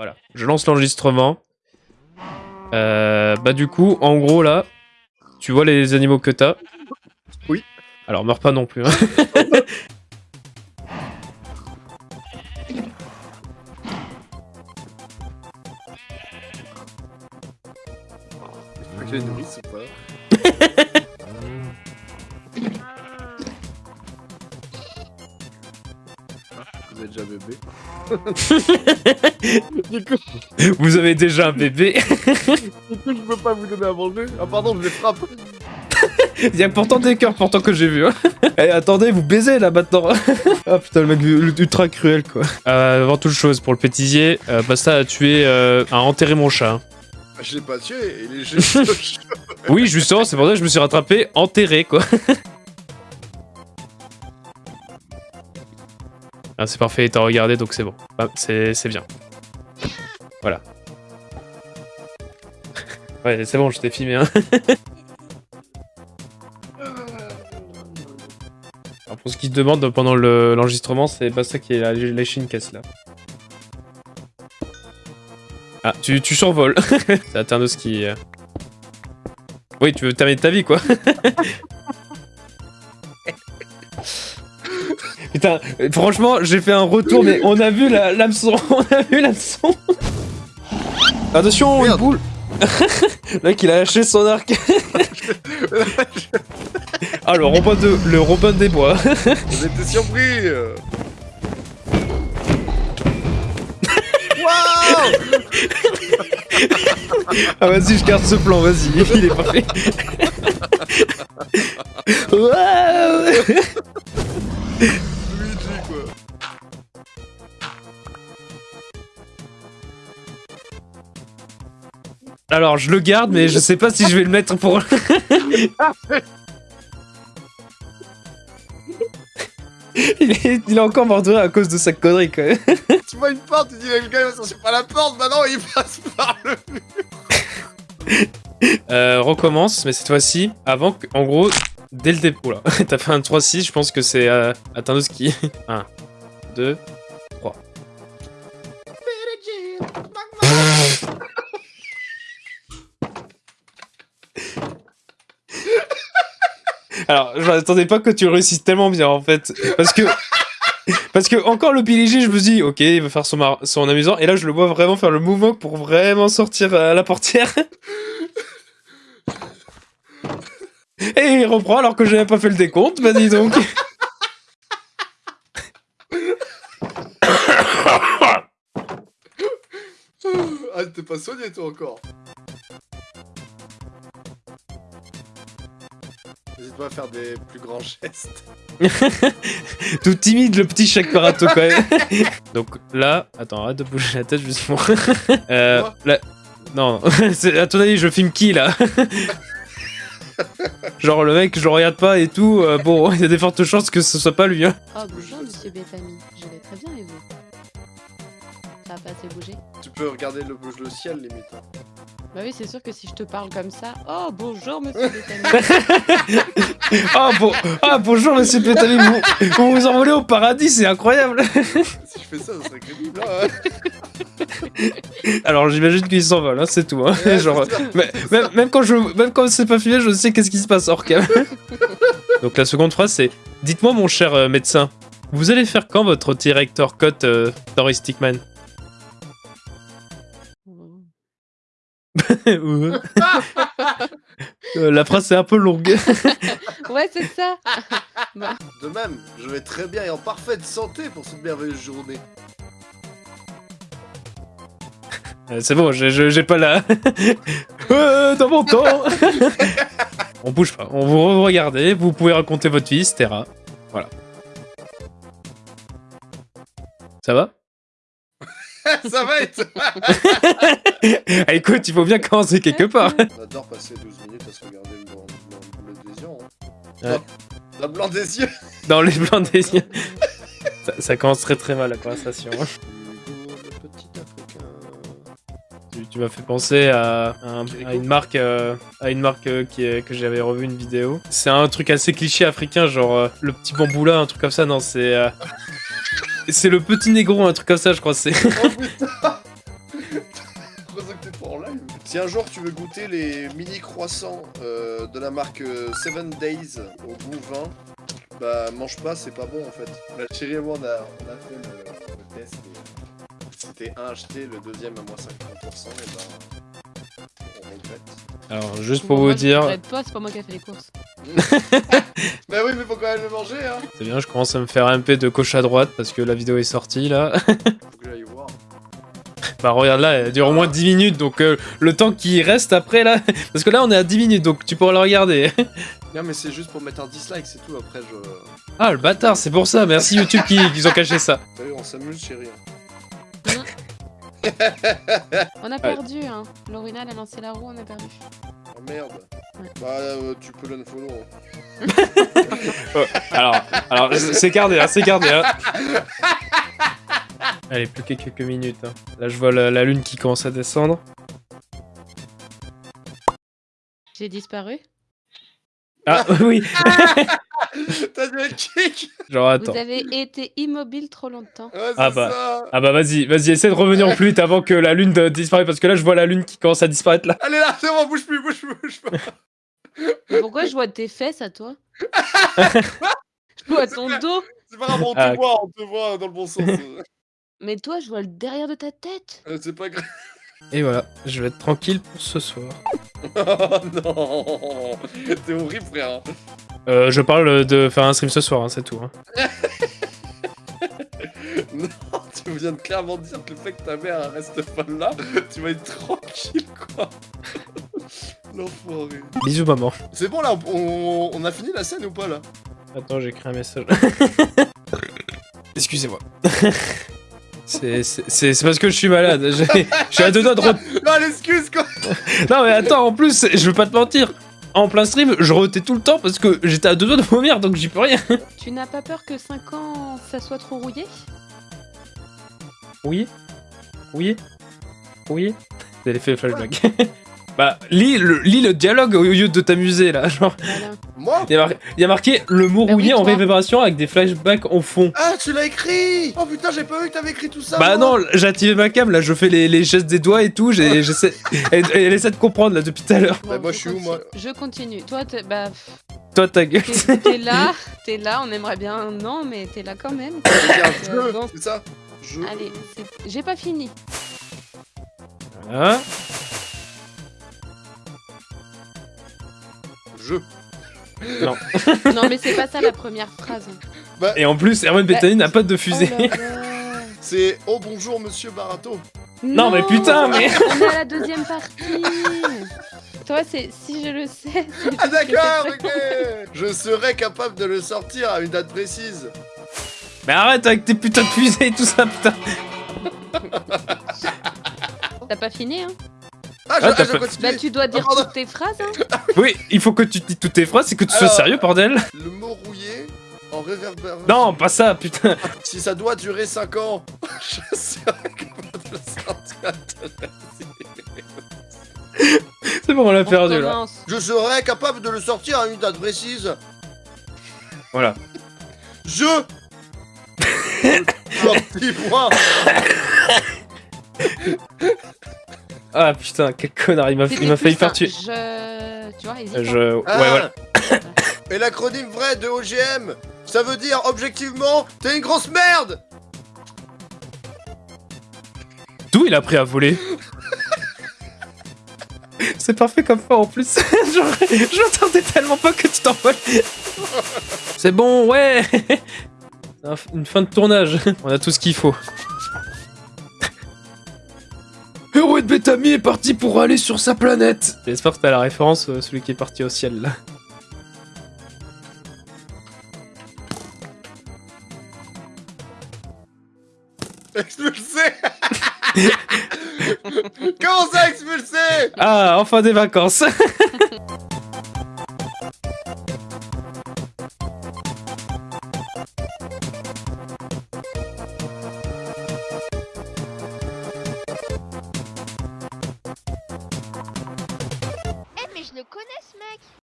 Voilà, je lance l'enregistrement. Euh, bah du coup, en gros là, tu vois les animaux que t'as Oui. Alors meurs pas non plus. Hein. Ou pas? Vous êtes déjà bébé Du coup, Vous avez déjà un bébé du coup, je peux pas vous donner à manger. Ah pardon, je les frappe. Il y a pourtant des cœurs pourtant que j'ai vu. Hein. Eh, attendez, vous baisez là maintenant. ah putain, le mec ultra cruel quoi. Euh, avant toute chose, pour le pétisier, euh, Basta a tué, euh, a enterré mon chat. hein. Ah, Je l'ai pas tué, il est juste. Oui, justement, c'est pour ça que je me suis rattrapé, enterré quoi. Ah, c'est parfait, il t'a regardé donc c'est bon. Ah, c'est bien. Voilà. ouais, c'est bon, je t'ai filmé. Hein. Alors pour ce qui te demande pendant le- l'enregistrement, c'est Basta qui est la léché une caisse là. Ah, tu, tu survoles. c'est Aternos qui. euh, Oui, tu veux terminer ta vie quoi. Putain, franchement, j'ai fait un retour, mais on a vu la- l'hameçon, on a vu l'hameçon. Attention, une boule. Le mec, il a lâché son arc. ah, le Robin, de, le Robin des Bois. Vous été surpris. Waouh Ah, vas-y, je garde ce plan, vas-y, il est parfait. Waouh Alors, je le garde, mais je sais pas si je vais le mettre pour. il, est, il est encore mort de rire à cause de sa connerie, quand même. Tu vois une porte, tu dis le gars il va sortir par la porte, bah non il passe par le Euh, recommence, mais cette fois-ci, avant que. En gros, dès le dépôt, là. T'as fait un 3-6, je pense que c'est euh, Atteindre qui. 1, 2, 3. Alors, je m'attendais pas que tu réussisses tellement bien en fait. Parce que. Parce que encore le PLG, je me dis, ok, il va faire son, amusant. Et là, je le vois vraiment faire le mouvement pour vraiment sortir à la portière. Et il reprend alors que je n'avais pas fait le décompte, bah dis donc. Ah t'es pas soigné toi encore N'hésite pas à faire des plus grands gestes. Tout timide le petit Shakarato quand même. Donc là, attends, arrête de bouger la tête justement. euh, Quoi là- non, à ton avis, je filme qui là Genre le mec, je le regarde pas et tout. euh, bon, il y a des fortes chances que ce soit pas lui. Hein. Oh bonjour monsieur Bethany, je vais très bien et vous? Ça a pas assez bougé Tu peux regarder le, le ciel limite. hein. Bah oui c'est sûr que si je te parle comme ça, oh bonjour monsieur Bethany Ah bon, ah bonjour Monsieur Pétali, vous, vous vous envolez au paradis, c'est incroyable. Si je fais ça, ça serait crédible. Hein. Alors j'imagine qu'il s'envole, hein, c'est tout. Hein. Ouais, Genre, c'est ça. mais- même, même quand je, même quand c'est pas filmé, je sais qu'est-ce qui se passe hors cam. Donc la seconde phrase c'est Dites-moi mon cher euh, médecin, vous allez faire quand votre director cut euh, Story Stickman La phrase est un peu longue. Ouais c'est ça De même, je vais très bien et en parfaite santé pour cette merveilleuse journée. Euh, c'est bon, j'ai- pas la. Euh, dans mon temps On bouge pas, on vous regardez, vous pouvez raconter votre vie, etc. Voilà. Ça va? ça va être Ah, Écoute, il faut bien commencer quelque part. On adore passer 12 minutes à se regarder le blanc, le bleu des yeux. Hein. Ouais. Le blanc des yeux Dans les blancs des yeux. Ça, ça commence très très mal la conversation. hein. Hugo, le petit africain. Tu, tu m'as fait penser à, un- à une marque, euh, à une marque euh, qui est- que j'avais revu une vidéo. C'est un truc assez cliché africain, genre euh, le petit bambou là, un truc comme ça. Non, c'est euh, c'est le petit négro, un truc comme ça, je crois. C'est Oh putain T'es pas en live. Si un jour tu veux goûter les mini croissants euh, de la marque 7 Days au goût vin, bah mange pas, c'est pas bon en fait. La chérie et moi on a, on a fait le, le test. et C'était un acheté, le deuxième à moins 50%, et ben on regrette. Alors, juste pour moi, vous je dire, regrette pas, c'est pas moi qui ai fait les courses. Bah oui, mais faut quand même le manger, hein. c'est bien, je commence à me faire MP de gauche à droite parce que la vidéo est sortie là. Faut que j'aille voir. bah regarde là, elle dure au moins 10 minutes donc euh, le temps qui reste après là. Parce que là on est à 10 minutes donc tu pourras le regarder. Non mais c'est juste pour mettre un dislike, c'est tout. Après je. Ah le bâtard, c'est pour ça, merci YouTube qui, qui ont caché ça. T'as vu, on s'amuse, chérie. On a perdu, hein. Lorina, elle a lancé la roue, on a perdu. Oh merde. Bah euh, tu peux l'unfollow. hein. Oh, alors, alors c'est gardé, hein, c'est gardé. Hein. Allez, plus que quelques minutes. hein. Là je vois la, la lune qui commence à descendre. J'ai disparu. Ah oui, T'as dû être kick genre attends. Vous avez été immobile trop longtemps. Ouais, Ah bah. ça Ah bah vas-y, vas-y, essaie de revenir plus vite avant que la lune de- disparaisse parce que là je vois la lune qui commence à disparaître là. Allez là, c'est bon, bouge plus, bouge plus, bouge pas. Mais Pourquoi je vois tes fesses à toi? Je vois ton dos. C'est pas grave, on te Ah, voit, on te voit dans le bon sens. Mais toi, je vois le derrière de ta tête. Euh, c'est pas grave. Et voilà, je vais être tranquille pour ce soir. Oh non T'es horrible, frère. Euh, je parle de faire un stream ce soir, hein, c'est tout. hein. Non, tu viens de clairement dire que le fait que ta mère reste pas là, tu vas être tranquille, quoi. L'enfoiré. Bisous maman. C'est bon, là, on, on a fini la scène ou pas, là? Attends, j'ai écrit un message. Excusez-moi. C'est parce que je suis malade. j'ai- Je suis à deux doigts de... Non, l'excuse, quoi Non mais attends, en plus, je veux pas te mentir. En plein stream, je rotais tout le temps parce que j'étais à deux doigts de vomir, donc j'y peux rien. Tu n'as pas peur que 5 ans, ça soit trop rouillé? Oui Oui Oui C'est l'effet flashback. bah, lis le, lis le dialogue au lieu de t'amuser là. Genre, Voilà. Moi il y, a mar- il y a marqué le mot Bah oui, rouillé en toi. révérbération avec des flashbacks au fond. Ah, tu l'as écrit Oh putain, j'ai pas vu que t'avais écrit tout ça Bah moi. non, j'ai activé ma cam, là je fais les, les gestes des doigts et tout, j'ai- j'essaie... elle, elle essaie de comprendre là depuis tout à l'heure. Bah, moi, je suis où, moi Je continue. Toi, t'es- bah, Toi ta gueule. t'es là, t'es là, on aimerait bien, non, mais t'es là quand même. C'est Euh, c'est ça Je. Allez, j'ai pas fini. Voilà. Je. Non, mais c'est pas ça la première phrase. Et en plus, Herman Bettany n'a pas de fusée. Oh. C'est Oh bonjour, monsieur Barato. Non, mais putain, mais- On est à la deuxième partie. Toi, c'est si je le sais. Ah d'accord, ok Je serais capable de le sortir à une date précise. Mais arrête avec tes putains de fusées et tout ça, putain. T'as pas fini, hein? Ah, je, Ah, ah, je continue. Bah, tu dois dire pardon. toutes tes phrases, hein Oui, il faut que tu dis toutes tes phrases et que tu sois sérieux, bordel. Le mot rouillé en réverbération. Non, pas ça, putain. Si ça doit durer 5 ans, je serais capable de le sortir. C'est bon, on l'a perdu là. Je serais capable de le sortir à une date précise. Voilà. Je. Sorti point. Ah putain, quel connard, il m'a il C'était m'a failli faire tuer. Je... Tu vois, hésite. hein. Je. Ouais, Ah. voilà. Et l'acronyme vrai de OGM, ça veut dire objectivement, t'es une grosse merde. D'où il a appris à voler C'est parfait comme fin en plus. Je m'attendais tellement pas que tu t'envoles. C'est bon, ouais. Une fin de tournage. On a tout ce qu'il faut. Bethamy est parti pour aller sur sa planète. J'espère que t'as la référence, euh, celui qui est parti au ciel là. Expulsé. Comment ça expulsé? Ah, enfin des vacances.